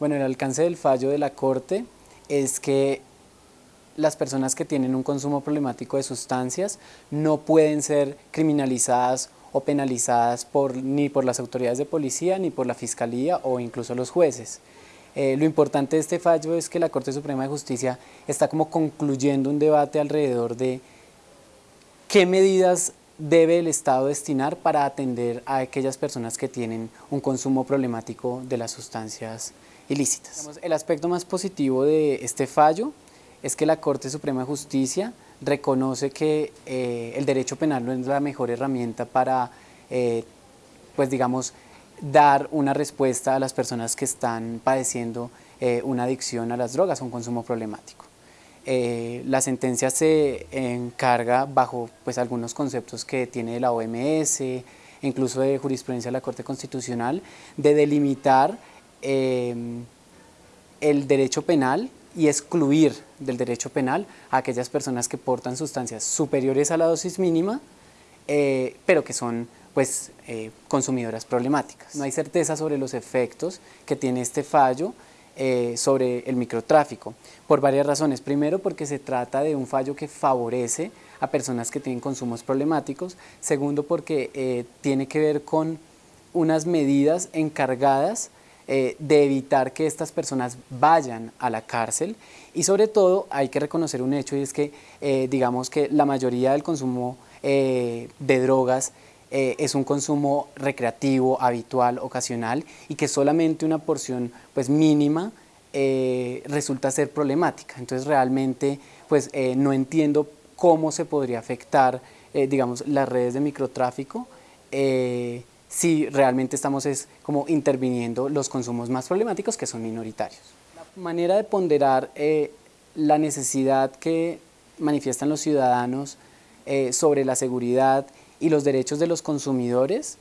Bueno, el alcance del fallo de la Corte es que las personas que tienen un consumo problemático de sustancias no pueden ser criminalizadas o penalizadas por, ni por las autoridades de policía, ni por la Fiscalía o incluso los jueces. Eh, lo importante de este fallo es que la Corte Suprema de Justicia está como concluyendo un debate alrededor de qué medidas debe el Estado destinar para atender a aquellas personas que tienen un consumo problemático de las sustancias ilícitas. El aspecto más positivo de este fallo es que la Corte Suprema de Justicia reconoce que eh, el derecho penal no es la mejor herramienta para, eh, pues digamos, dar una respuesta a las personas que están padeciendo eh, una adicción a las drogas un consumo problemático. La sentencia se encarga bajo pues, algunos conceptos que tiene la OMS, incluso de jurisprudencia de la Corte Constitucional, de delimitar Em, el derecho penal y excluir del derecho penal a aquellas personas que portan sustancias superiores a la dosis mínima, eh, pero que son pues, eh, consumidoras problemáticas. No hay certeza sobre los efectos que tiene este fallo eh, sobre el microtráfico, por varias razones. Primero, porque se trata de un fallo que favorece a personas que tienen consumos problemáticos. Segundo, porque tiene que ver con unas medidas encargadas eh, de evitar que estas personas vayan a la cárcel y sobre todo hay que reconocer un hecho y es que eh, digamos que la mayoría del consumo eh, de drogas es un consumo recreativo, habitual, ocasional y que solamente una porción pues mínima resulta ser problemática. Entonces realmente pues no entiendo cómo se podría afectar digamos las redes de microtráfico si realmente estamos es como interviniendo los consumos más problemáticos que son minoritarios. La manera de ponderar eh, la necesidad que manifiestan los ciudadanos eh, sobre la seguridad y los derechos de los consumidores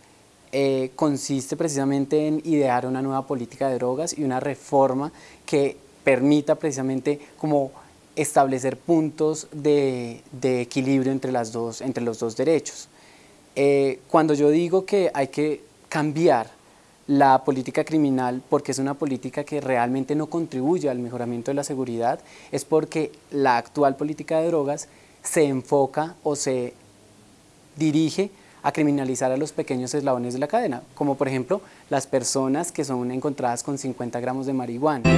eh, consiste precisamente en idear una nueva política de drogas y una reforma que permita precisamente como establecer puntos de, de equilibrio entre, las dos, entre los dos derechos. Eh, cuando yo digo que hay que cambiar la política criminal porque es una política que realmente no contribuye al mejoramiento de la seguridad, es porque la actual política de drogas se enfoca o se dirige a criminalizar a los pequeños eslabones de la cadena, como por ejemplo las personas que son encontradas con 50 gramos de marihuana.